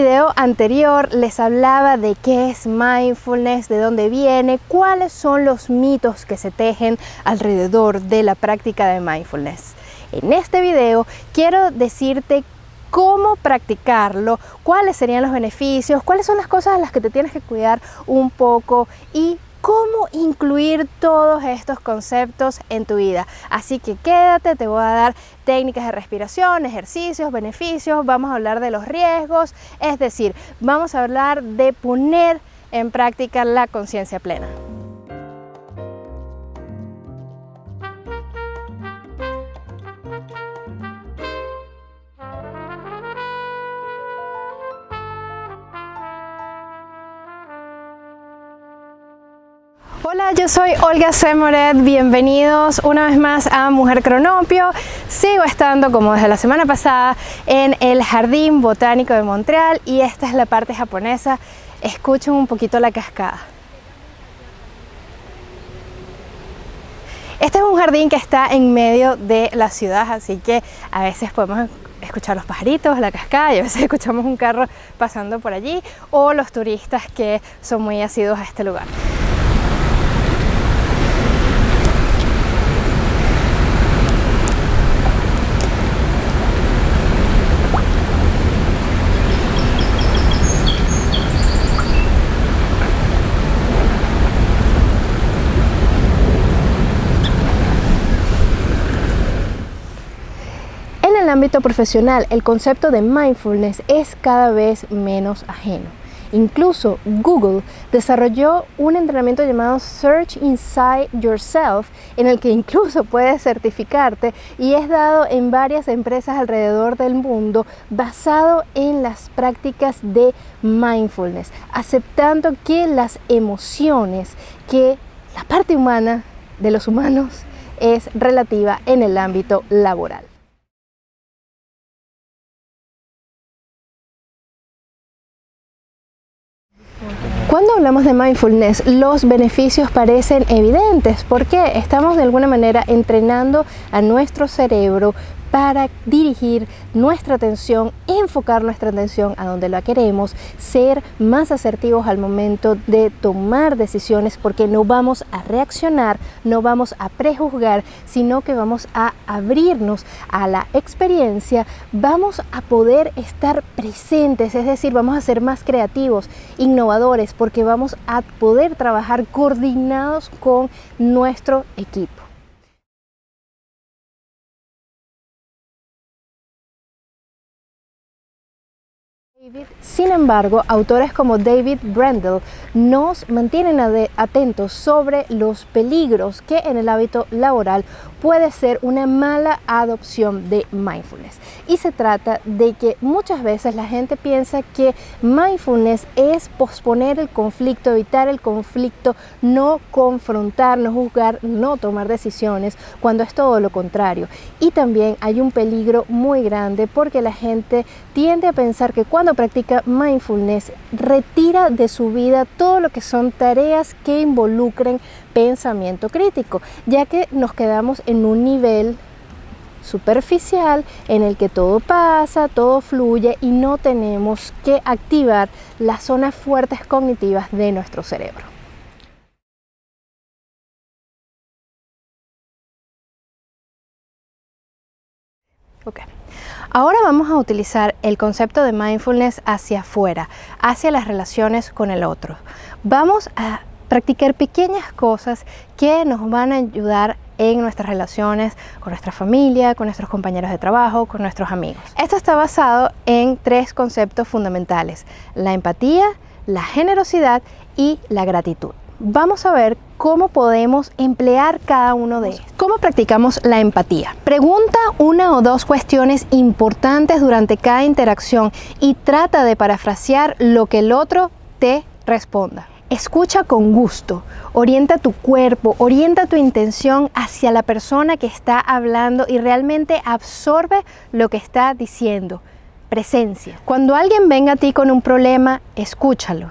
video anterior les hablaba de qué es mindfulness, de dónde viene, cuáles son los mitos que se tejen alrededor de la práctica de mindfulness. En este video quiero decirte cómo practicarlo, cuáles serían los beneficios, cuáles son las cosas a las que te tienes que cuidar un poco y cómo incluir todos estos conceptos en tu vida. Así que quédate, te voy a dar técnicas de respiración, ejercicios, beneficios, vamos a hablar de los riesgos, es decir, vamos a hablar de poner en práctica la conciencia plena. Hola, yo soy Olga Semoret, bienvenidos una vez más a Mujer Cronopio. Sigo estando, como desde la semana pasada, en el Jardín Botánico de Montreal y esta es la parte japonesa. Escuchen un poquito la cascada. Este es un jardín que está en medio de la ciudad, así que a veces podemos escuchar los pajaritos, la cascada y a veces escuchamos un carro pasando por allí o los turistas que son muy asiduos a este lugar. el profesional, el concepto de mindfulness es cada vez menos ajeno. Incluso Google desarrolló un entrenamiento llamado Search Inside Yourself, en el que incluso puedes certificarte y es dado en varias empresas alrededor del mundo basado en las prácticas de mindfulness, aceptando que las emociones, que la parte humana de los humanos es relativa en el ámbito laboral. Cuando hablamos de mindfulness, los beneficios parecen evidentes porque estamos de alguna manera entrenando a nuestro cerebro para dirigir nuestra atención, enfocar nuestra atención a donde la queremos, ser más asertivos al momento de tomar decisiones porque no vamos a reaccionar, no vamos a prejuzgar, sino que vamos a abrirnos a la experiencia, vamos a poder estar presentes, es decir, vamos a ser más creativos, innovadores, porque vamos a poder trabajar coordinados con nuestro equipo. Sin embargo, autores como David Brendel nos mantienen atentos sobre los peligros que en el hábito laboral puede ser una mala adopción de mindfulness. Y se trata de que muchas veces la gente piensa que mindfulness es posponer el conflicto, evitar el conflicto, no confrontar, no juzgar, no tomar decisiones, cuando es todo lo contrario. Y también hay un peligro muy grande porque la gente tiende a pensar que cuando practica mindfulness retira de su vida todo lo que son tareas que involucren pensamiento crítico, ya que nos quedamos en un nivel superficial en el que todo pasa, todo fluye y no tenemos que activar las zonas fuertes cognitivas de nuestro cerebro. Okay. Ahora vamos a utilizar el concepto de mindfulness hacia afuera, hacia las relaciones con el otro. Vamos a practicar pequeñas cosas que nos van a ayudar en nuestras relaciones con nuestra familia, con nuestros compañeros de trabajo, con nuestros amigos. Esto está basado en tres conceptos fundamentales, la empatía, la generosidad y la gratitud. Vamos a ver cómo podemos emplear cada uno de ellos. ¿Cómo practicamos la empatía? Pregunta una o dos cuestiones importantes durante cada interacción y trata de parafrasear lo que el otro te responda. Escucha con gusto, orienta tu cuerpo, orienta tu intención hacia la persona que está hablando y realmente absorbe lo que está diciendo. Presencia. Cuando alguien venga a ti con un problema, escúchalo.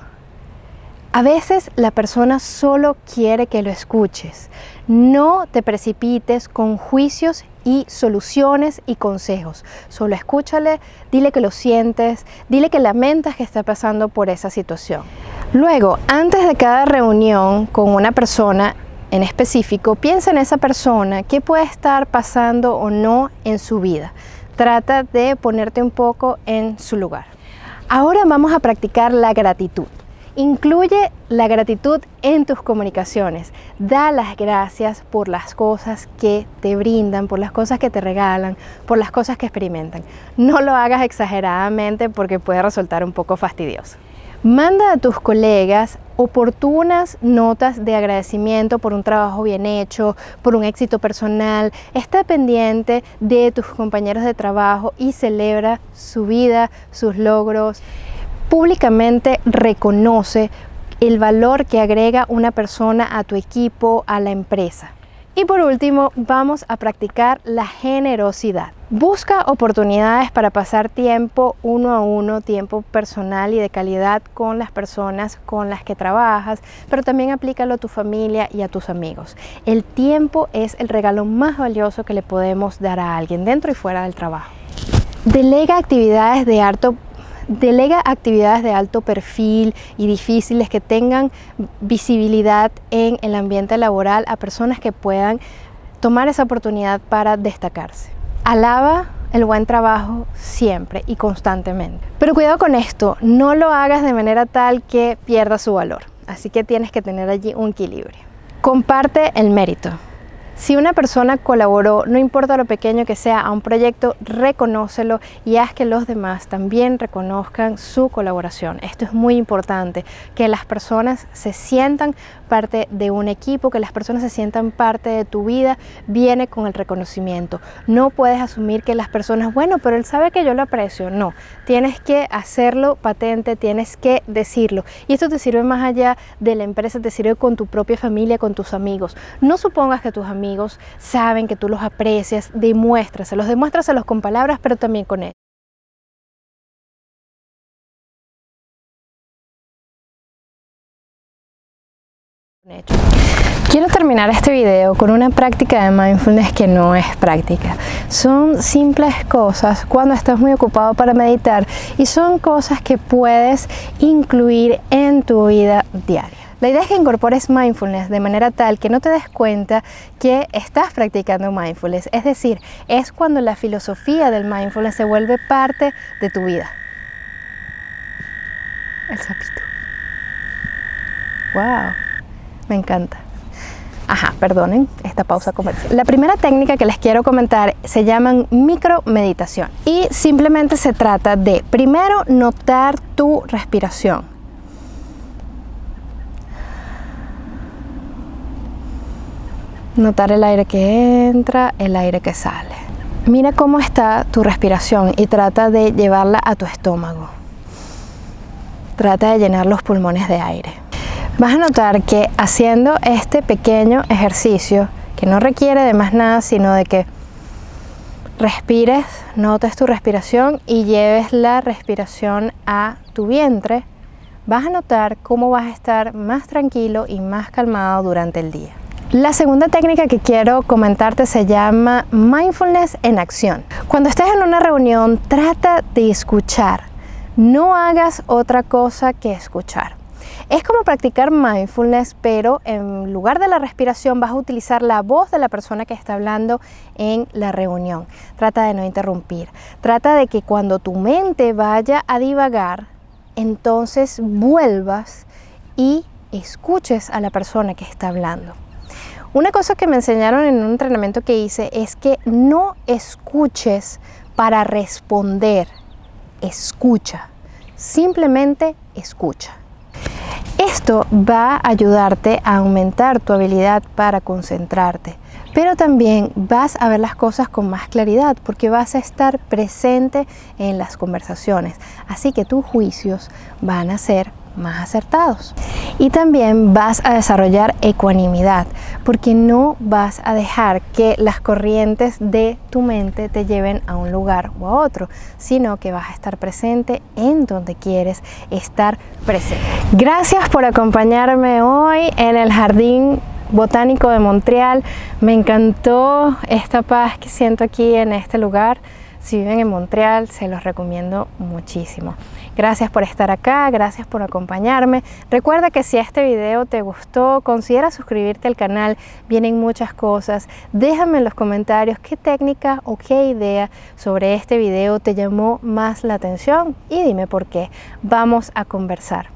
A veces la persona solo quiere que lo escuches. No te precipites con juicios y soluciones y consejos. Solo escúchale, dile que lo sientes, dile que lamentas que está pasando por esa situación. Luego, antes de cada reunión con una persona en específico, piensa en esa persona, qué puede estar pasando o no en su vida. Trata de ponerte un poco en su lugar. Ahora vamos a practicar la gratitud. Incluye la gratitud en tus comunicaciones. Da las gracias por las cosas que te brindan, por las cosas que te regalan, por las cosas que experimentan. No lo hagas exageradamente porque puede resultar un poco fastidioso. Manda a tus colegas oportunas notas de agradecimiento por un trabajo bien hecho, por un éxito personal. Está pendiente de tus compañeros de trabajo y celebra su vida, sus logros. Públicamente reconoce el valor que agrega una persona a tu equipo, a la empresa. Y por último, vamos a practicar la generosidad. Busca oportunidades para pasar tiempo uno a uno, tiempo personal y de calidad con las personas con las que trabajas, pero también aplícalo a tu familia y a tus amigos. El tiempo es el regalo más valioso que le podemos dar a alguien dentro y fuera del trabajo. Delega actividades de alto Delega actividades de alto perfil y difíciles que tengan visibilidad en el ambiente laboral a personas que puedan tomar esa oportunidad para destacarse. Alaba el buen trabajo siempre y constantemente. Pero cuidado con esto, no lo hagas de manera tal que pierda su valor. Así que tienes que tener allí un equilibrio. Comparte el mérito. Si una persona colaboró, no importa lo pequeño que sea, a un proyecto, reconócelo y haz que los demás también reconozcan su colaboración. Esto es muy importante, que las personas se sientan parte de un equipo, que las personas se sientan parte de tu vida, viene con el reconocimiento. No puedes asumir que las personas, bueno, pero él sabe que yo lo aprecio. No, tienes que hacerlo patente, tienes que decirlo. Y esto te sirve más allá de la empresa, te sirve con tu propia familia, con tus amigos. No supongas que tus amigos amigos saben que tú los aprecias, demuéstraselos, demuéstraselos con palabras, pero también con él. Quiero terminar este video con una práctica de mindfulness que no es práctica. Son simples cosas cuando estás muy ocupado para meditar y son cosas que puedes incluir en tu vida diaria. La idea es que incorpores mindfulness de manera tal que no te des cuenta que estás practicando mindfulness. Es decir, es cuando la filosofía del mindfulness se vuelve parte de tu vida. El sapito. ¡Wow! Me encanta. Ajá, perdonen esta pausa comercial. La primera técnica que les quiero comentar se llaman micromeditación y simplemente se trata de primero notar tu respiración. Notar el aire que entra, el aire que sale. Mira cómo está tu respiración y trata de llevarla a tu estómago. Trata de llenar los pulmones de aire. Vas a notar que haciendo este pequeño ejercicio, que no requiere de más nada, sino de que respires, notes tu respiración y lleves la respiración a tu vientre, vas a notar cómo vas a estar más tranquilo y más calmado durante el día. La segunda técnica que quiero comentarte se llama mindfulness en acción. Cuando estés en una reunión, trata de escuchar. No hagas otra cosa que escuchar. Es como practicar mindfulness, pero en lugar de la respiración vas a utilizar la voz de la persona que está hablando en la reunión. Trata de no interrumpir. Trata de que cuando tu mente vaya a divagar, entonces vuelvas y escuches a la persona que está hablando. Una cosa que me enseñaron en un entrenamiento que hice es que no escuches para responder, escucha, simplemente escucha. Esto va a ayudarte a aumentar tu habilidad para concentrarte, pero también vas a ver las cosas con más claridad porque vas a estar presente en las conversaciones. Así que tus juicios van a ser más acertados. Y también vas a desarrollar ecuanimidad, porque no vas a dejar que las corrientes de tu mente te lleven a un lugar o a otro, sino que vas a estar presente en donde quieres estar presente. Gracias por acompañarme hoy en el jardín botánico de Montreal. Me encantó esta paz que siento aquí en este lugar. Si viven en Montreal, se los recomiendo muchísimo. Gracias por estar acá, gracias por acompañarme. Recuerda que si este video te gustó, considera suscribirte al canal, vienen muchas cosas. Déjame en los comentarios qué técnica o qué idea sobre este video te llamó más la atención y dime por qué. Vamos a conversar.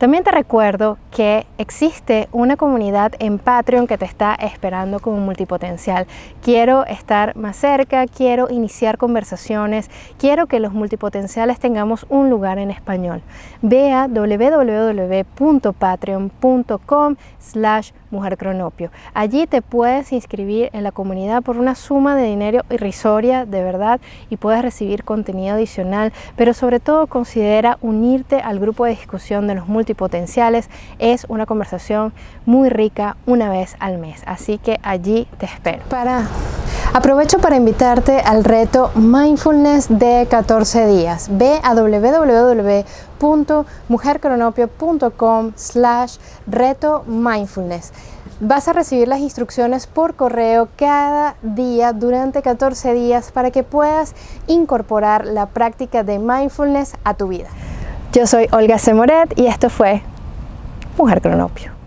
También te recuerdo que existe una comunidad en Patreon que te está esperando como multipotencial. Quiero estar más cerca, quiero iniciar conversaciones, quiero que los multipotenciales tengamos un lugar en español. Ve a www.patreon.com slash mujercronopio. Allí te puedes inscribir en la comunidad por una suma de dinero irrisoria, de verdad, y puedes recibir contenido adicional, pero sobre todo considera unirte al grupo de discusión de los multipotenciales. Es una conversación muy rica una vez al mes, así que allí te espero. Para Aprovecho para invitarte al reto Mindfulness de 14 días. Ve a www.mujercronopio.com slash reto mindfulness. Vas a recibir las instrucciones por correo cada día durante 14 días para que puedas incorporar la práctica de mindfulness a tu vida. Yo soy Olga Semoret y esto fue Mujer Cronopio.